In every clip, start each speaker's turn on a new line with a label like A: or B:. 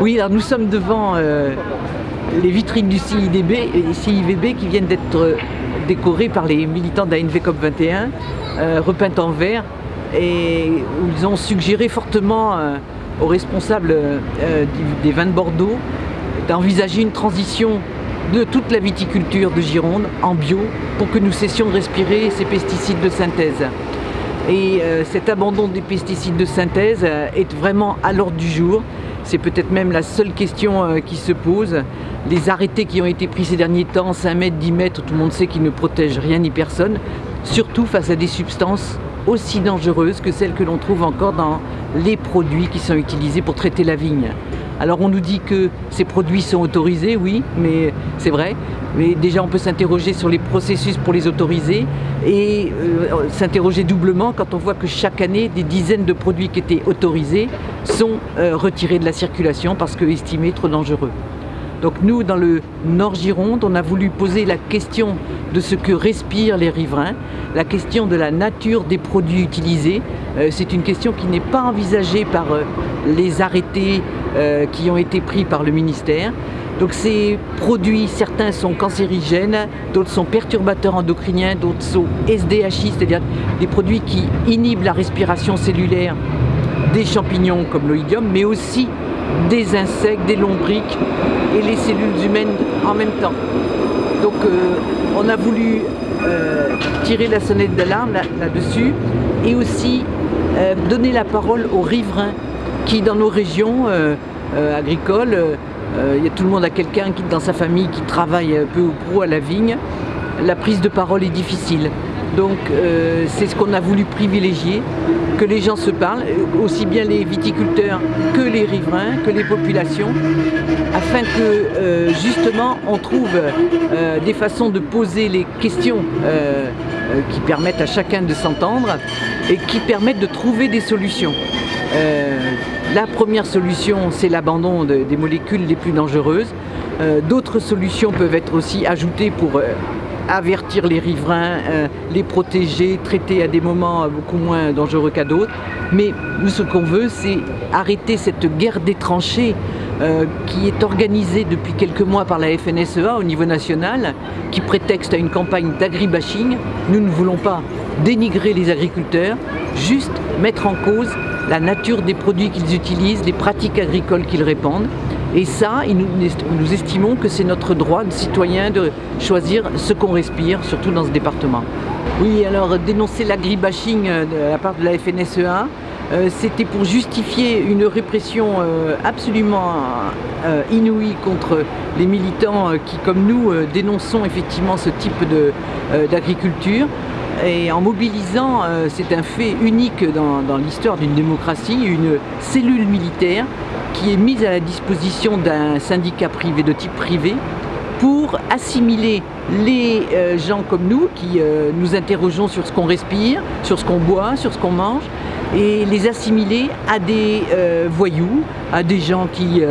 A: Oui, alors nous sommes devant euh, les vitrines du CIDB, CIVB qui viennent d'être euh, décorées par les militants de la NV 21, euh, repeintes en vert, et où ils ont suggéré fortement aux responsables des vins de Bordeaux d'envisager une transition de toute la viticulture de Gironde en bio pour que nous cessions de respirer ces pesticides de synthèse. Et cet abandon des pesticides de synthèse est vraiment à l'ordre du jour. C'est peut-être même la seule question euh, qui se pose. Les arrêtés qui ont été pris ces derniers temps, 5 mètres, 10 mètres, tout le monde sait qu'ils ne protègent rien ni personne, surtout face à des substances aussi dangereuses que celles que l'on trouve encore dans les produits qui sont utilisés pour traiter la vigne. Alors on nous dit que ces produits sont autorisés, oui, mais c'est vrai. Mais déjà on peut s'interroger sur les processus pour les autoriser et euh, s'interroger doublement quand on voit que chaque année des dizaines de produits qui étaient autorisés sont euh, retirés de la circulation parce que estimés trop dangereux. Donc nous, dans le Nord Gironde, on a voulu poser la question de ce que respirent les riverains, la question de la nature des produits utilisés. Euh, c'est une question qui n'est pas envisagée par euh, les arrêtés euh, qui ont été pris par le ministère. Donc ces produits, certains sont cancérigènes, d'autres sont perturbateurs endocriniens, d'autres sont SDHI, c'est-à-dire des produits qui inhibent la respiration cellulaire des champignons comme l'oïdium, mais aussi des insectes, des lombriques et les cellules humaines en même temps. Donc euh, on a voulu euh, tirer la sonnette d'alarme là- là-dessus et aussi euh, donner la parole aux riverains qui dans nos régions agricoles, il y a tout le monde a quelqu'un qui dans sa famille qui travaille peu ou prou à la vigne, la prise de parole est difficile. Donc euh, c'est ce qu'on a voulu privilégier, que les gens se parlent, aussi bien les viticulteurs que les riverains, que les populations, afin que euh, justement on trouve euh, des façons de poser les questions qui permettent à chacun de s'entendre et qui permettent de trouver des solutions. La première solution, c'est l'abandon de- des molécules les plus dangereuses. Euh, D'autres solutions peuvent être aussi ajoutées pour euh, avertir les riverains, euh, les protéger, traiter à des moments beaucoup moins dangereux qu'à d'autres. Mais nous, ce qu'on veut, c'est arrêter cette guerre des tranchées qui est organisée depuis quelques mois par la FNSEA au niveau national, qui prétexte à une campagne d'agribashing. Nous ne voulons pas dénigrer les agriculteurs, juste mettre en cause la nature des produits qu'ils utilisent, les pratiques agricoles qu'ils répandent. Et ça, nous, estimons que c'est notre droit de citoyen de choisir ce qu'on respire, surtout dans ce département. Oui, alors dénoncer l'agribashing euh, de la part de la FNSEA, euh, c'était pour justifier une répression euh, absolument inouïe contre les militants qui, comme nous, dénonçons effectivement ce type d'agriculture. Et en mobilisant, c'est un fait unique dans, dans l'histoire d'une démocratie, une cellule militaire qui est mise à la disposition d'un syndicat privé de type privé pour assimiler les euh, gens comme nous qui euh, nous interrogeons sur ce qu'on respire, sur ce qu'on boit, sur ce qu'on mange, et les assimiler à des euh, voyous, à des gens qui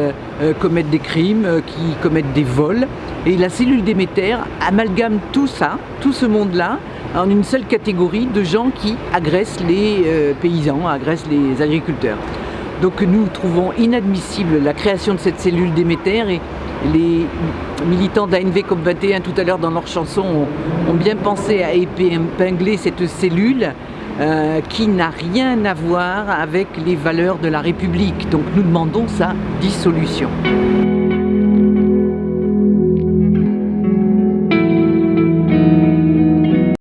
A: commettent des crimes, qui commettent des vols. Et la cellule Déméter amalgame tout ça, tout ce monde-là, en une seule catégorie de gens qui agressent les paysans, agressent les agriculteurs. Donc nous trouvons inadmissible la création de cette cellule Déméter et les militants d'ANV COP21 tout à l'heure dans leur chanson ont, ont bien pensé à épingler cette cellule euh, qui n'a rien à voir avec les valeurs de la République. Donc nous demandons sa dissolution.